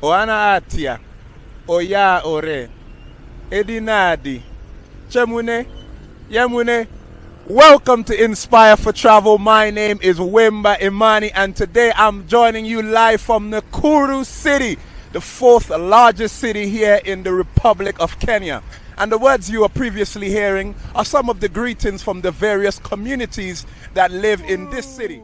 Oana Atia, Oya Ore, Edinadi, Chemune, Yemune. Welcome to Inspire for Travel. My name is Wimba Imani, and today I'm joining you live from Nakuru City, the fourth largest city here in the Republic of Kenya. And the words you are previously hearing are some of the greetings from the various communities that live in this city.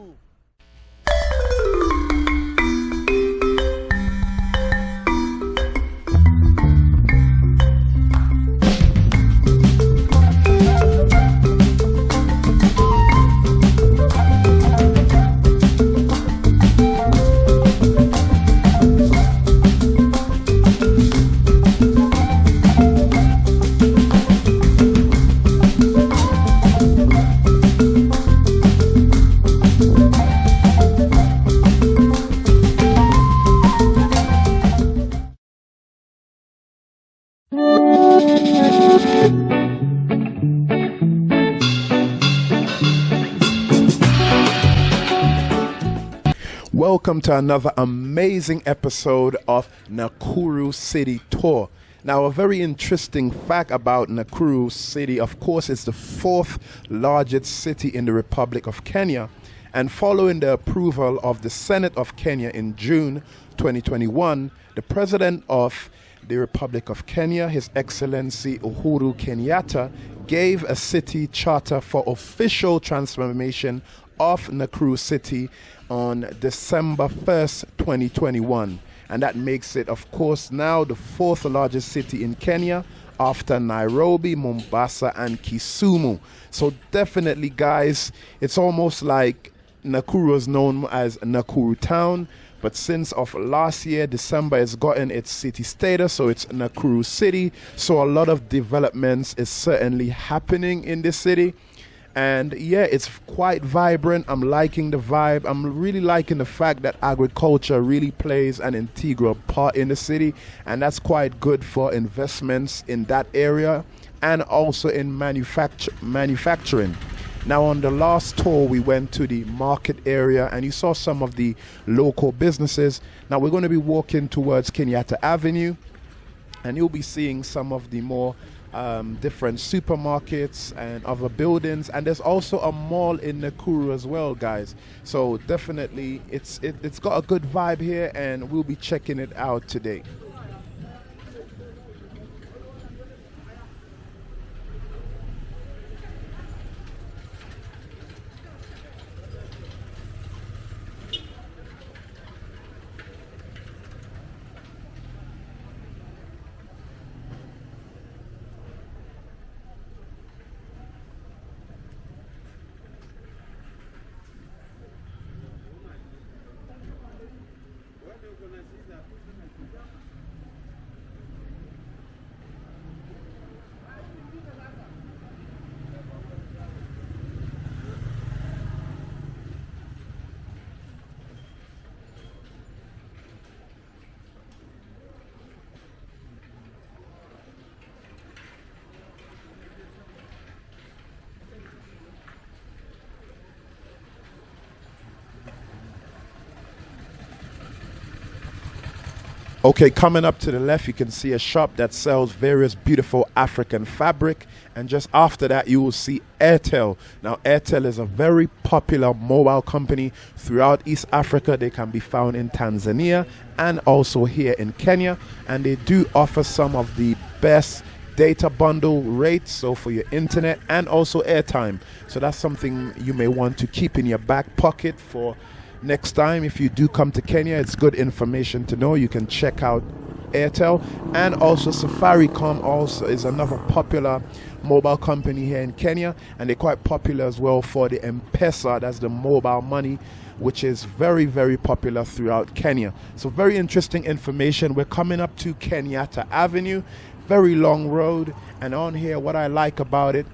Welcome to another amazing episode of Nakuru City Tour. Now, a very interesting fact about Nakuru City, of course, it's the fourth largest city in the Republic of Kenya. And following the approval of the Senate of Kenya in June 2021, the President of the Republic of Kenya, His Excellency Uhuru Kenyatta, gave a city charter for official transformation of Nakuru City on December 1st, 2021. And that makes it, of course, now the fourth largest city in Kenya after Nairobi, Mombasa, and Kisumu. So, definitely, guys, it's almost like Nakuru is known as Nakuru Town. But since of last year, December, it's gotten its city status, so it's Nakuru City. So a lot of developments is certainly happening in this city and yeah it's quite vibrant. I'm liking the vibe. I'm really liking the fact that agriculture really plays an integral part in the city. And that's quite good for investments in that area and also in manufacture manufacturing. Now on the last tour we went to the market area and you saw some of the local businesses. Now we're going to be walking towards kenyatta avenue and you'll be seeing some of the more um, different supermarkets and other buildings. And there's also a mall in Nakuru as well guys. So definitely it's it, it's got a good vibe here and we'll be checking it out today Okay, coming up to the left, you can see a shop that sells various beautiful African fabric. And just after that, you will see Airtel. Now, Airtel is a very popular mobile company throughout East Africa. They can be found in Tanzania and also here in Kenya. And they do offer some of the best data bundle rates so for your internet and also airtime so that's something you may want to keep in your back pocket for next time if you do come to Kenya it's good information to know. You can check out Airtel. And also Safaricom also is another popular mobile company here in Kenya. And they're quite popular as well for the M-Pesa that's the mobile money which is very very popular throughout Kenya. So very interesting information. We're coming up to Kenyatta Avenue. Very long road. And on here what I like about it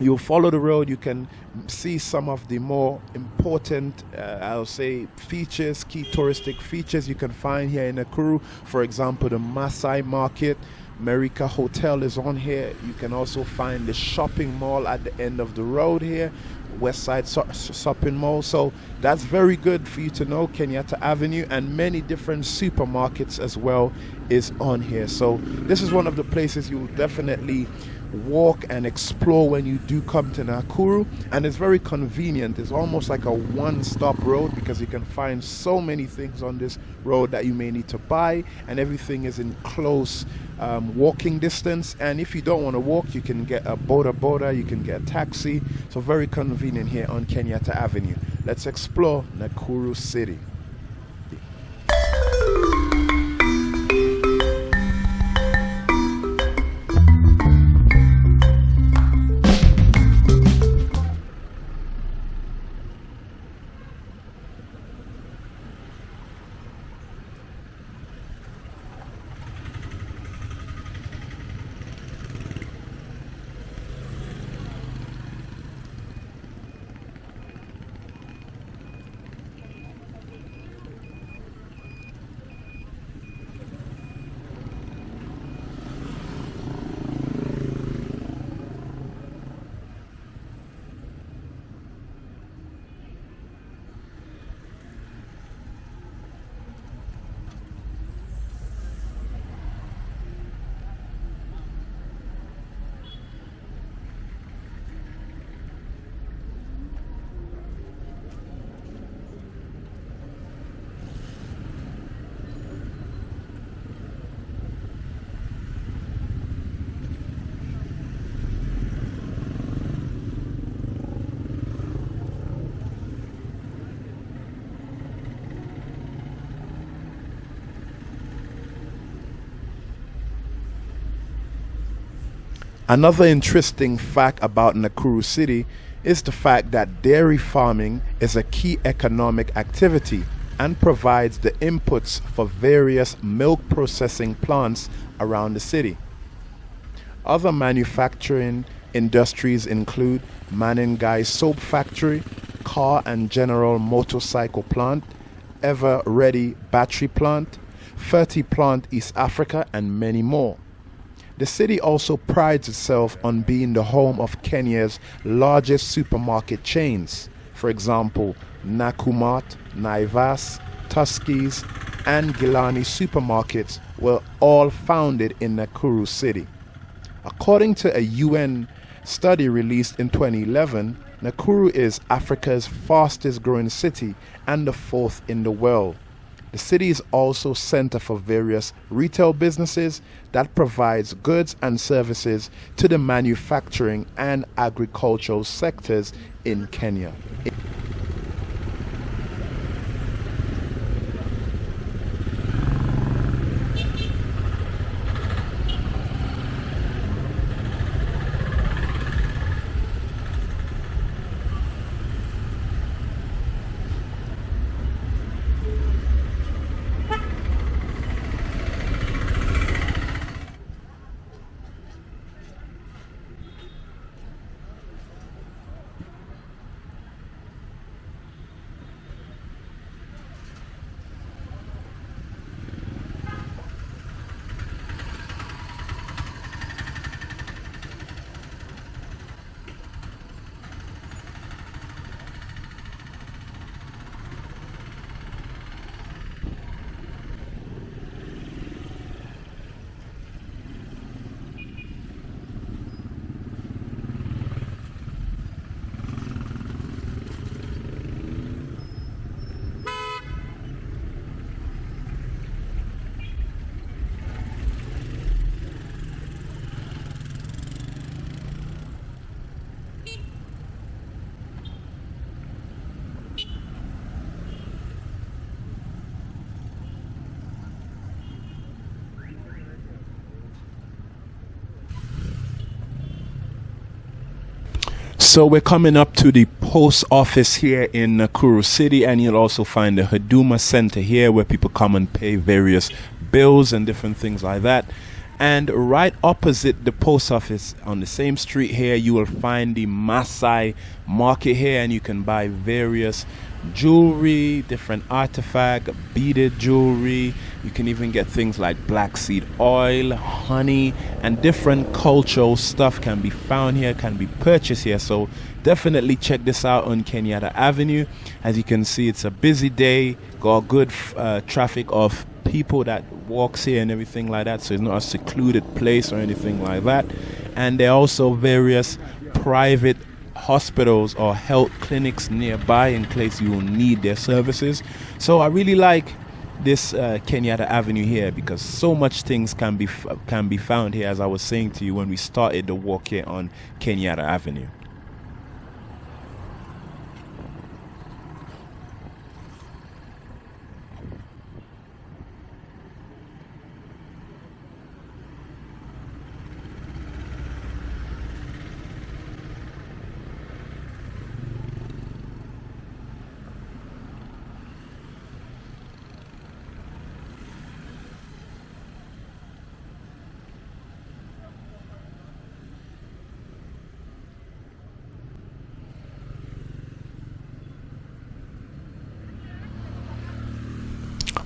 you follow the road. You can see some of the more important uh, i'll say features key touristic features you can find here in nakuru for example the masai market Merica Hotel is on here. You can also find the shopping mall at the end of the road here. West Side Shopping Mall. So that's very good for you to know. Kenyatta Avenue and many different supermarkets as well is on here. So this is one of the places you will definitely walk and explore when you do come to Nakuru. And it's very convenient. It's almost like a one-stop road because you can find so many things on this road that you may need to buy. And everything is in close um, walking distance. And if you don't want to walk you can get a boda boda you can get a taxi. So very convenient here on Kenyatta Avenue. Let's explore Nakuru City Another interesting fact about Nakuru City is the fact that dairy farming is a key economic activity and provides the inputs for various milk processing plants around the city. Other manufacturing industries include Menengai Soap Factory, Car and General Motorcycle Plant, Eveready Battery Plant, Ferti Plant East Africa, and many more. The city also prides itself on being the home of Kenya's largest supermarket chains. For example, Nakumatt, Naivas, Tuskys, and Gilani supermarkets were all founded in Nakuru City. According to a UN study released in 2011, Nakuru is Africa's fastest growing city and the fourth in the world. The city is also center for various retail businesses that provides goods and services to the manufacturing and agricultural sectors in Kenya. So we're coming up to the post office here in Nakuru City, and you'll also find the Huduma Center here where people come and pay various bills and different things like that. And right opposite the post office on the same street here, you will find the Masai market here, and you can buy various jewelry, different artifact, beaded jewelry. You can even get things like black seed oil, honey, and different cultural stuff can be found here, can be purchased here. So definitely check this out on Kenyatta Avenue. As you can see, it's a busy day, got good uh, traffic of people that walks here and everything like that. So it's not a secluded place or anything like that. And there are also various private hospitals or health clinics nearby in case you will need their services. So I really like this uh, Kenyatta Avenue here because so much things can be can be found here as I was saying to you when we started the walk here on Kenyatta Avenue.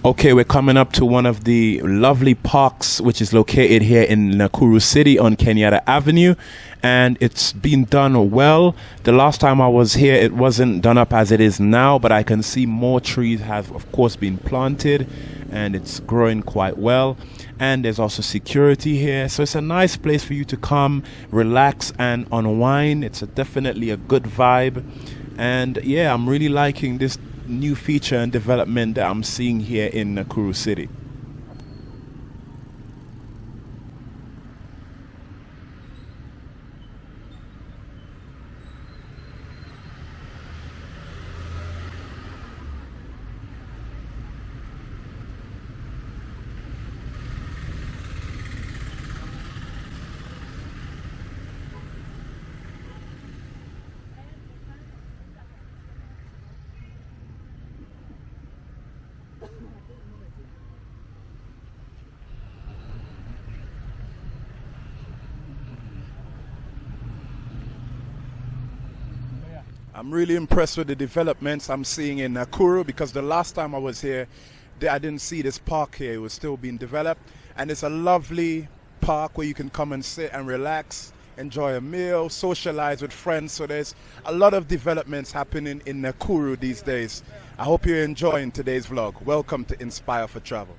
Okay, we're coming up to one of the lovely parks, which is located here in Nakuru City on Kenyatta Avenue, and it's been done well. The last time I was here, it wasn't done up as it is now, but I can see more trees have, of course, been planted, and it's growing quite well. And there's also security here, so it's a nice place for you to come, relax, and unwind. It's a, definitely a good vibe, and yeah, I'm really liking this new feature and development that I'm seeing here in Nakuru City. I'm really impressed with the developments I'm seeing in Nakuru because the last time I was here, I didn't see this park here. It was still being developed. And it's a lovely park where you can come and sit and relax, enjoy a meal, socialize with friends. So there's a lot of developments happening in Nakuru these days. I hope you're enjoying today's vlog. Welcome to Inspire for Travel.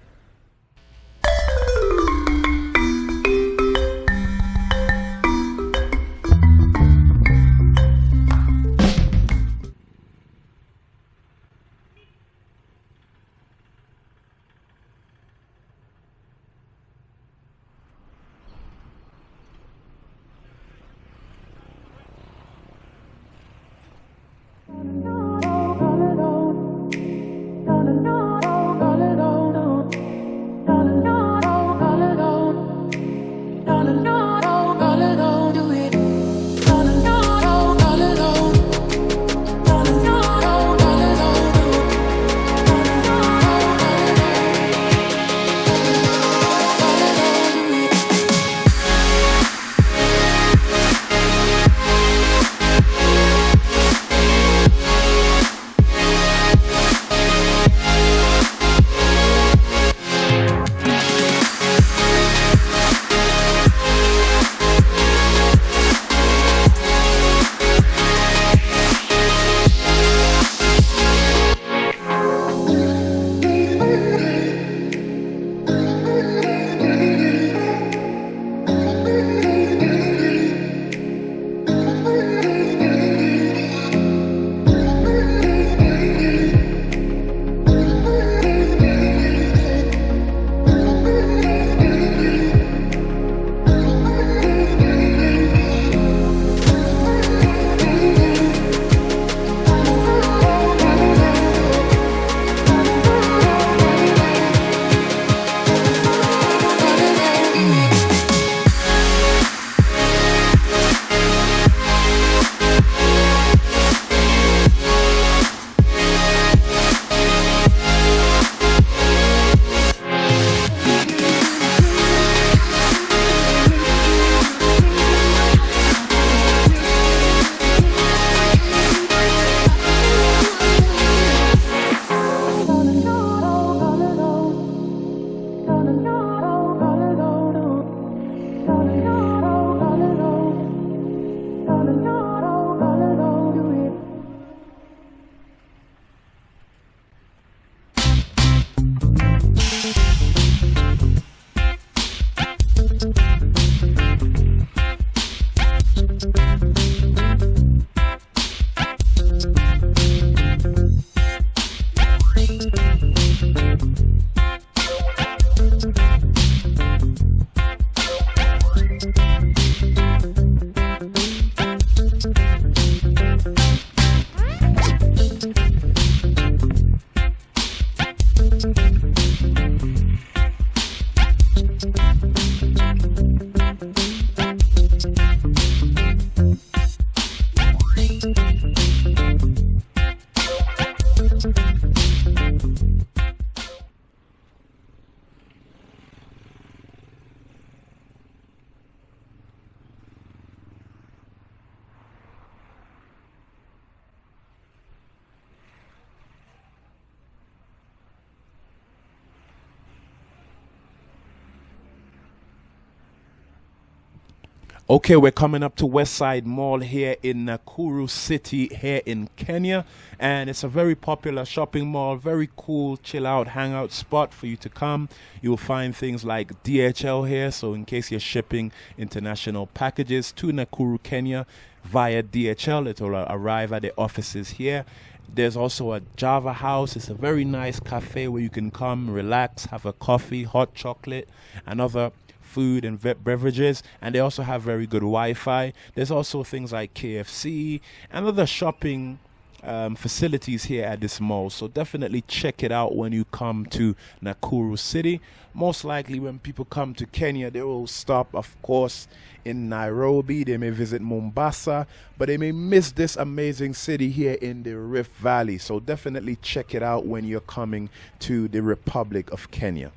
Okay, we're coming up to Westside Mall here in Nakuru City, here in Kenya, and it's a very popular shopping mall, very cool, chill out, hangout spot for you to come. You'll find things like DHL here, so in case you're shipping international packages to Nakuru, Kenya via DHL, it will arrive at the offices here. There's also a Java House. It's a very nice cafe where you can come, relax, have a coffee, hot chocolate, and other food and beverages, and they also have very good Wi-Fi. There's also things like KFC and other shopping um, facilities here at this mall. So definitely check it out when you come to Nakuru City. Most likely, when people come to Kenya, they will stop, of course, in Nairobi. They may visit Mombasa, but they may miss this amazing city here in the Rift Valley. So definitely check it out when you're coming to the Republic of Kenya.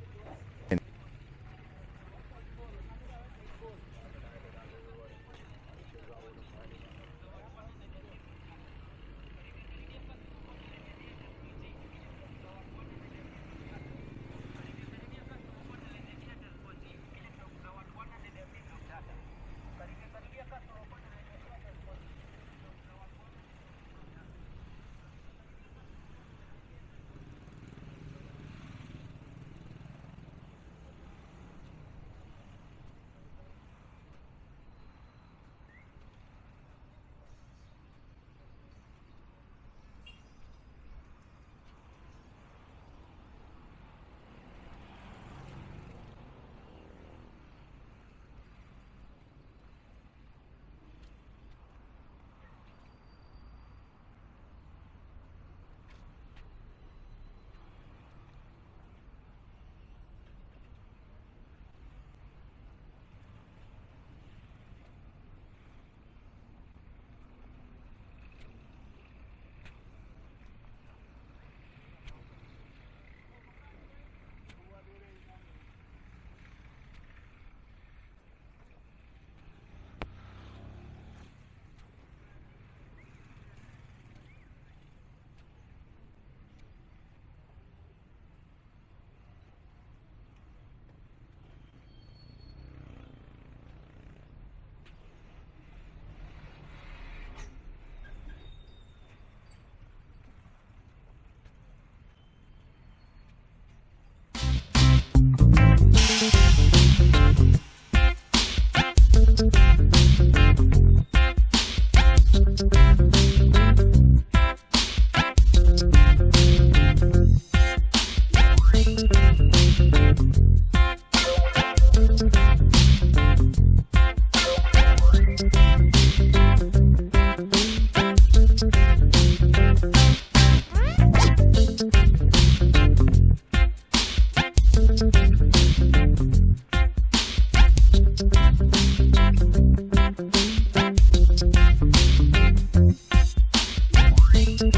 Okay,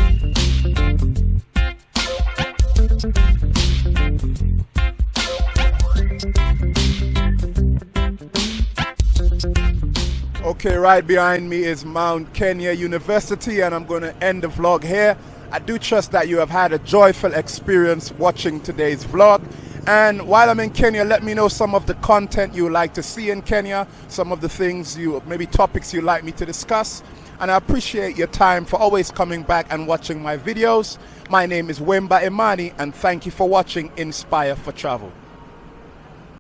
right behind me is Mount Kenya University, and I'm going to end the vlog here. I do trust that you have had a joyful experience watching today's vlog. And while I'm in Kenya, let me know some of the content you would like to see in Kenya, some of the things you, maybe topics you'd like me to discuss. And I appreciate your time for always coming back and watching my videos. My name is Wemba Imani, and thank you for watching Inspire for Travel.